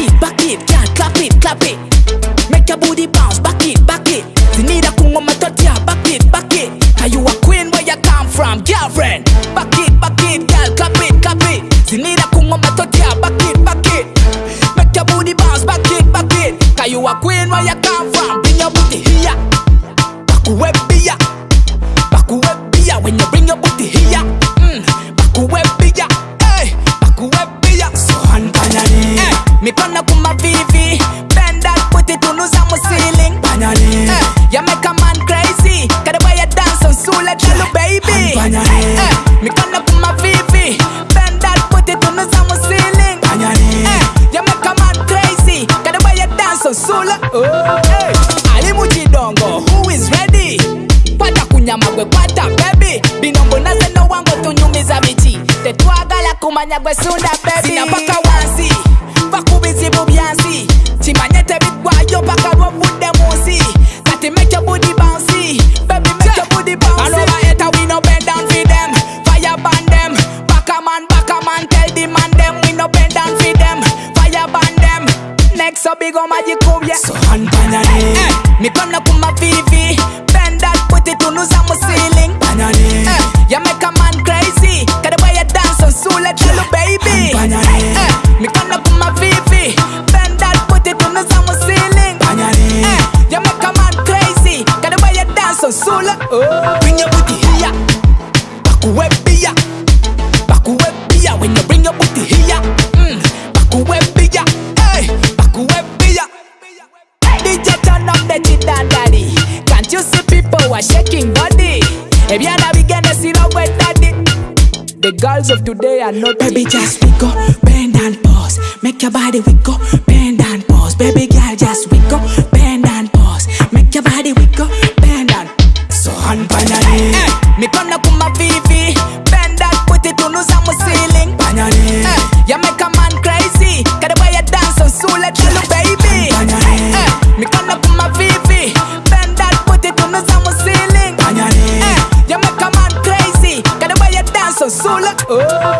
it, back it, yeah, clap it, clap it. Make your booty bounce, back it, back it. You need a kungo matotia, back it, back it. Are you a queen where you come from, girlfriend? Back it, back it, girl, clap it, clap it. You need a kungo matotia, back it, back it. Make your booty bounce, back it, back it. Are you a queen where you come from? Bring your booty here, back where be ya. Sula. Oh, hey. Ali Mujidongo, who is ready? Kwata kunyama gwe kwata baby binombo naze no wango tunyumiza biti tetwagala kumanya gwe sunda baby sina paka wansi up big on magic kubye So hand panyane. Eh, mikono kuma vivi bend that put it on uza mu ceiling. Panyane. eh, you make a man crazy. The way you dance on Sule tell you baby. Panyane. eh, mikono kuma vivi bend that put it on uza mu ceiling. Panyane. eh, you make a man crazy. The way you dance on Sule oh. bring your booty here. Bakuwe bia You see people are shaking body Ebyana bigende siro gwe daddy The girls of today are not Baby, just wiggle, bend and pause. Make your body wiggle, bend and pause. Baby girl, just wiggle, bend and pause. Make your body wiggle, bend and so hand panyane, eh, Mikono kuma vivi soul. Oh.